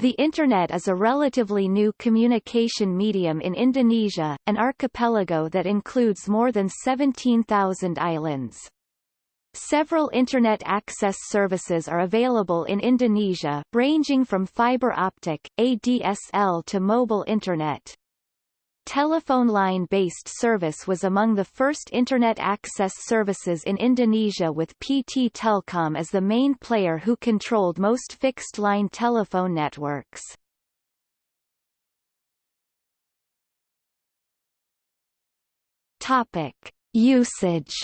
The Internet is a relatively new communication medium in Indonesia, an archipelago that includes more than 17,000 islands. Several Internet access services are available in Indonesia, ranging from fiber optic, ADSL to mobile Internet. Telephone line-based service was among the first Internet access services in Indonesia with PT Telkom as the main player who controlled most fixed-line telephone networks. Topic. Usage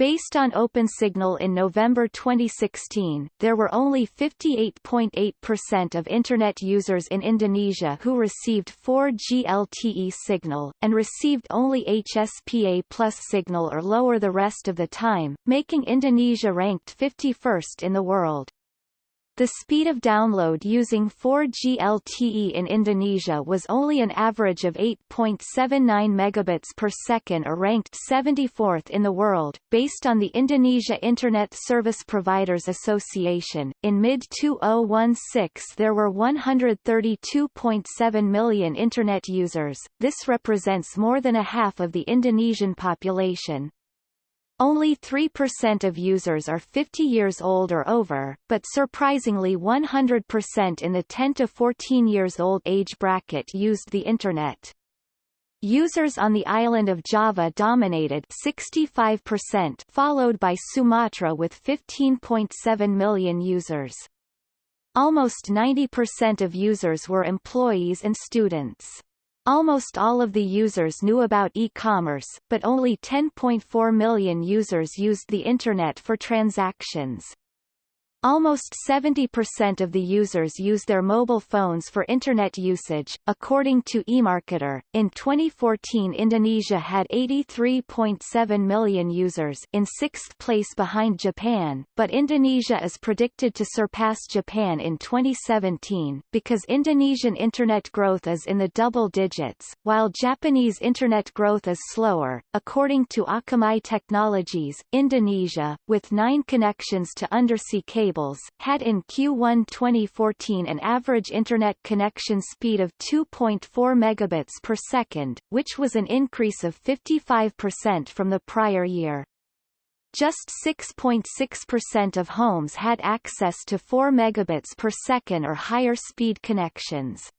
Based on OpenSignal in November 2016, there were only 58.8% of Internet users in Indonesia who received 4G LTE signal, and received only HSPA plus signal or lower the rest of the time, making Indonesia ranked 51st in the world. The speed of download using 4G LTE in Indonesia was only an average of 8.79 megabits per second or ranked 74th in the world, based on the Indonesia Internet Service Providers Association. In mid-2016 there were 132.7 million Internet users, this represents more than a half of the Indonesian population. Only 3% of users are 50 years old or over, but surprisingly 100% in the 10 to 14 years old age bracket used the Internet. Users on the island of Java dominated 65%, followed by Sumatra with 15.7 million users. Almost 90% of users were employees and students. Almost all of the users knew about e-commerce, but only 10.4 million users used the Internet for transactions. Almost 70% of the users use their mobile phones for Internet usage, according to eMarketer. In 2014 Indonesia had 83.7 million users in sixth place behind Japan, but Indonesia is predicted to surpass Japan in 2017, because Indonesian Internet growth is in the double digits, while Japanese Internet growth is slower. According to Akamai Technologies, Indonesia, with nine connections to undersea cables cables, had in Q1 2014 an average Internet connection speed of 2.4 megabits per second, which was an increase of 55% from the prior year. Just 6.6% of homes had access to 4 megabits per second or higher speed connections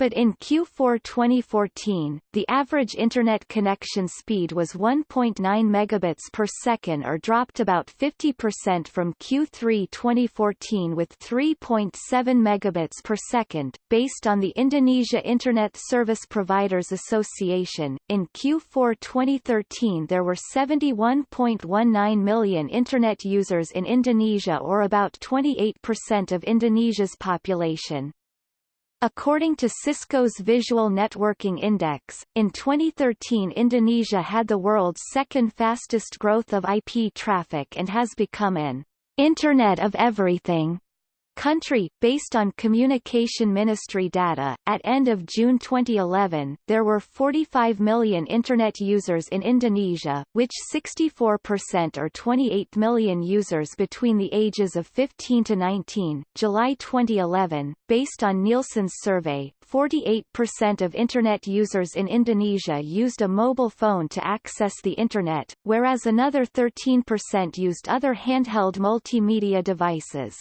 but in Q4 2014, the average Internet connection speed was 1.9 megabits per second or dropped about 50% from Q3 2014 with 3.7 megabits per second, based on the Indonesia Internet Service Providers Association. In Q4 2013 there were 71.19 million Internet users in Indonesia or about 28% of Indonesia's population. According to Cisco's Visual Networking Index, in 2013 Indonesia had the world's second fastest growth of IP traffic and has become an Internet of Everything country, based on Communication Ministry data, at end of June 2011, there were 45 million Internet users in Indonesia, which 64% or 28 million users between the ages of 15 to 19. July 2011, based on Nielsen's survey, 48% of Internet users in Indonesia used a mobile phone to access the Internet, whereas another 13% used other handheld multimedia devices.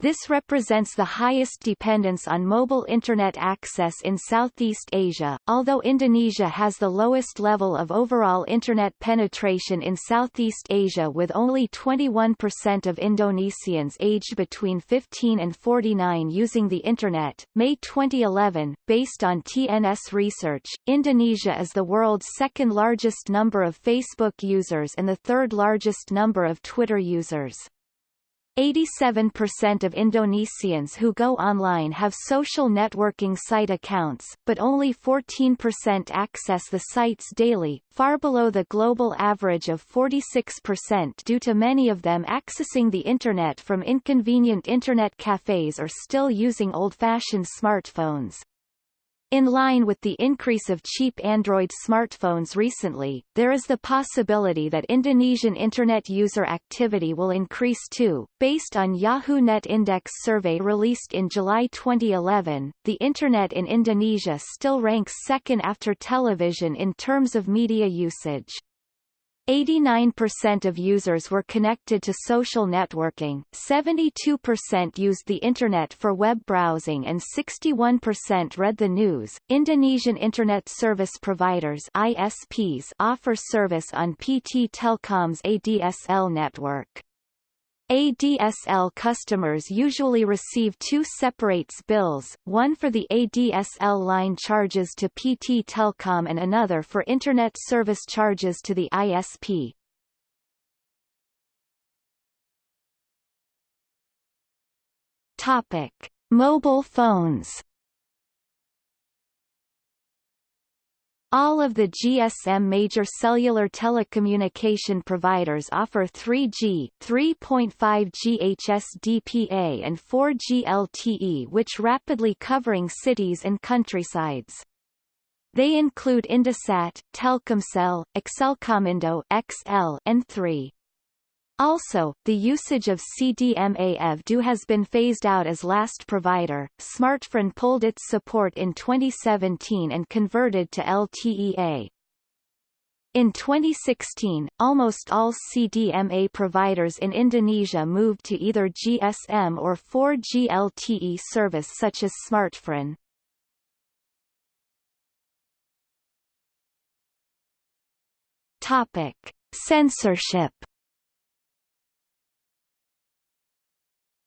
This represents the highest dependence on mobile Internet access in Southeast Asia, although Indonesia has the lowest level of overall Internet penetration in Southeast Asia with only 21% of Indonesians aged between 15 and 49 using the Internet. May 2011, based on TNS research, Indonesia is the world's second largest number of Facebook users and the third largest number of Twitter users. 87% of Indonesians who go online have social networking site accounts, but only 14% access the sites daily, far below the global average of 46% due to many of them accessing the Internet from inconvenient Internet cafes or still using old-fashioned smartphones. In line with the increase of cheap Android smartphones recently, there is the possibility that Indonesian Internet user activity will increase too. Based on Yahoo Net Index survey released in July 2011, the Internet in Indonesia still ranks second after television in terms of media usage. 89% of users were connected to social networking, 72% used the Internet for web browsing and 61% read the news. Indonesian Internet Service Providers ISPs offer service on PT Telkom's ADSL network. ADSL customers usually receive two separate bills, one for the ADSL line charges to PT Telkom and another for Internet service charges to the ISP. Topic. Mobile phones All of the GSM major cellular telecommunication providers offer 3G, 3.5G HSDPA and 4G LTE which rapidly covering cities and countrysides. They include Indosat, Telkomsel, Excelcomindo XL, and 3. Also, the usage of CDMA-EV2 has been phased out as last provider. Smartfren pulled its support in 2017 and converted to LTEA. In 2016, almost all CDMA providers in Indonesia moved to either GSM or 4G LTE service such as Smartfren. Topic: Censorship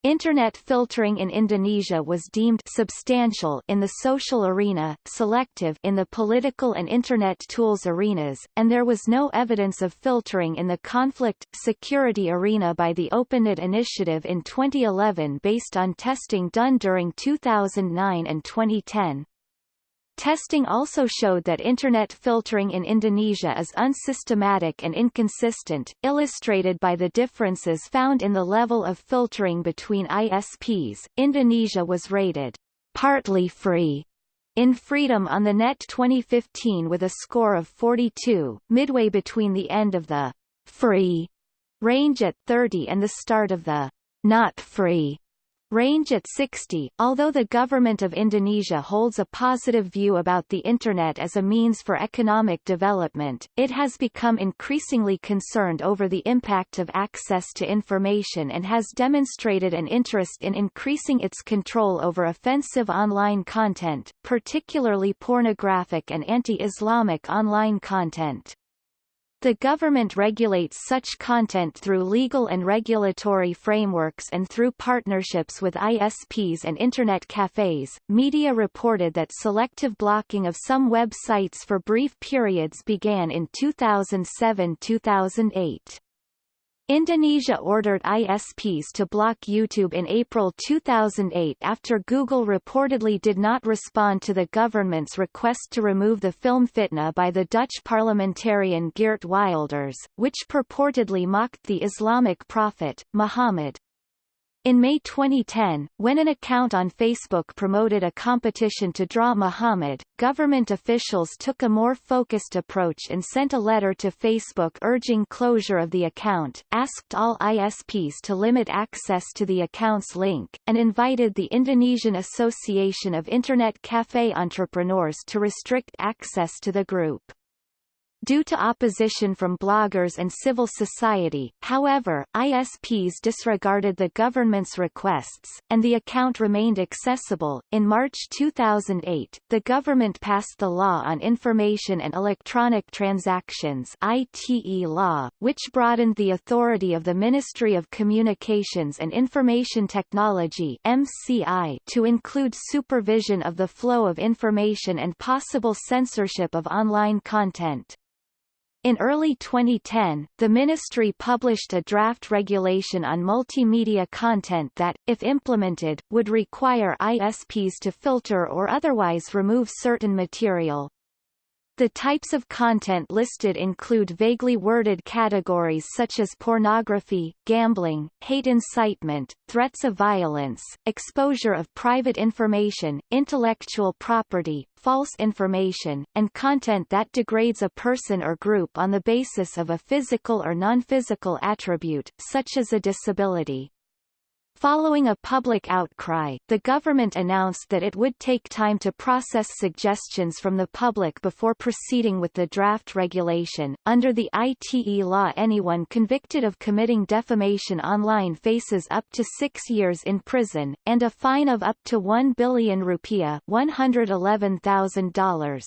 Internet filtering in Indonesia was deemed substantial in the social arena, selective in the political and Internet tools arenas, and there was no evidence of filtering in the conflict, security arena by the OpenNet initiative in 2011 based on testing done during 2009 and 2010. Testing also showed that Internet filtering in Indonesia is unsystematic and inconsistent, illustrated by the differences found in the level of filtering between ISPs. Indonesia was rated partly free in Freedom on the Net 2015 with a score of 42, midway between the end of the free range at 30 and the start of the not free range at 60. Although the government of Indonesia holds a positive view about the Internet as a means for economic development, it has become increasingly concerned over the impact of access to information and has demonstrated an interest in increasing its control over offensive online content, particularly pornographic and anti-Islamic online content. The government regulates such content through legal and regulatory frameworks and through partnerships with ISPs and Internet cafes. Media reported that selective blocking of some websites for brief periods began in 2007-2008. Indonesia ordered ISPs to block YouTube in April 2008 after Google reportedly did not respond to the government's request to remove the film Fitna by the Dutch parliamentarian Geert Wilders, which purportedly mocked the Islamic prophet, Muhammad. In May 2010, when an account on Facebook promoted a competition to draw Muhammad, government officials took a more focused approach and sent a letter to Facebook urging closure of the account, asked all ISPs to limit access to the account's link, and invited the Indonesian Association of Internet Cafe Entrepreneurs to restrict access to the group. Due to opposition from bloggers and civil society, however, ISPs disregarded the government's requests, and the account remained accessible. In March 2008, the government passed the Law on Information and Electronic Transactions ITE law, which broadened the authority of the Ministry of Communications and Information Technology MCI to include supervision of the flow of information and possible censorship of online content. In early 2010, the ministry published a draft regulation on multimedia content that, if implemented, would require ISPs to filter or otherwise remove certain material. The types of content listed include vaguely worded categories such as pornography, gambling, hate incitement, threats of violence, exposure of private information, intellectual property, false information, and content that degrades a person or group on the basis of a physical or non-physical attribute, such as a disability. Following a public outcry, the government announced that it would take time to process suggestions from the public before proceeding with the draft regulation. Under the ITE law, anyone convicted of committing defamation online faces up to six years in prison, and a fine of up to 1 billion rupiah $111,000.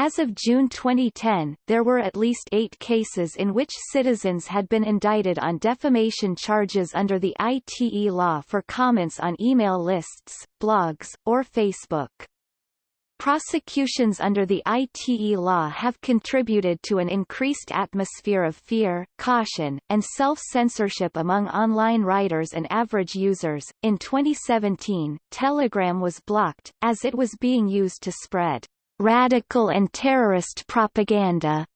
As of June 2010, there were at least eight cases in which citizens had been indicted on defamation charges under the ITE law for comments on email lists, blogs, or Facebook. Prosecutions under the ITE law have contributed to an increased atmosphere of fear, caution, and self-censorship among online writers and average users. In 2017, Telegram was blocked, as it was being used to spread radical and terrorist propaganda.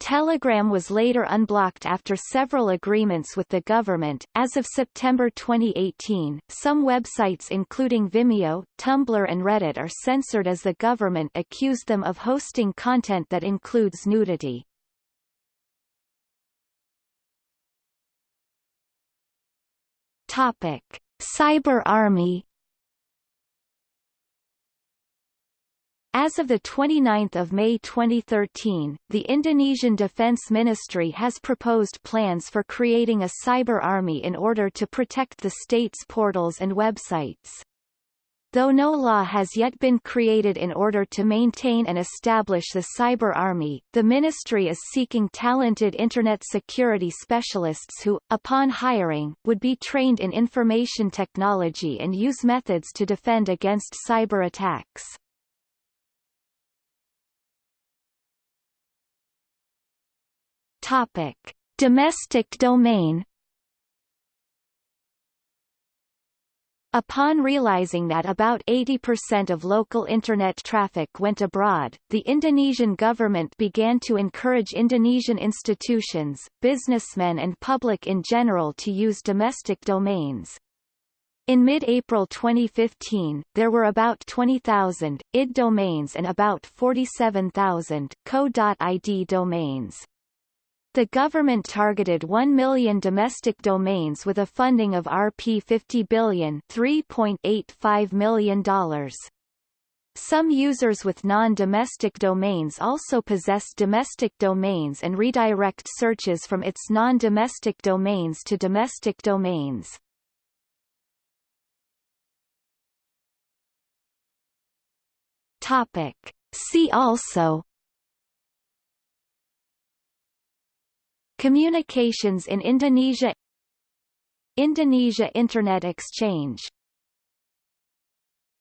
Telegram was later unblocked after several agreements with the government. As of September 2018, some websites including Vimeo, Tumblr and Reddit are censored as the government accused them of hosting content that includes nudity. Topic: Cyber Army As of 29 May 2013, the Indonesian Defense Ministry has proposed plans for creating a cyber army in order to protect the state's portals and websites. Though no law has yet been created in order to maintain and establish the cyber army, the ministry is seeking talented Internet security specialists who, upon hiring, would be trained in information technology and use methods to defend against cyber attacks. Topic: Domestic domain. Upon realizing that about 80% of local Internet traffic went abroad, the Indonesian government began to encourage Indonesian institutions, businessmen and public in general to use domestic domains. In mid-April 2015, there were about 20,000 id domains and about 47,000 co.id domains. The government targeted 1 million domestic domains with a funding of Rp 50 billion $3.85 million. Some users with non-domestic domains also possess domestic domains and redirect searches from its non-domestic domains to domestic domains. Topic. See also Communications in Indonesia Indonesia Internet Exchange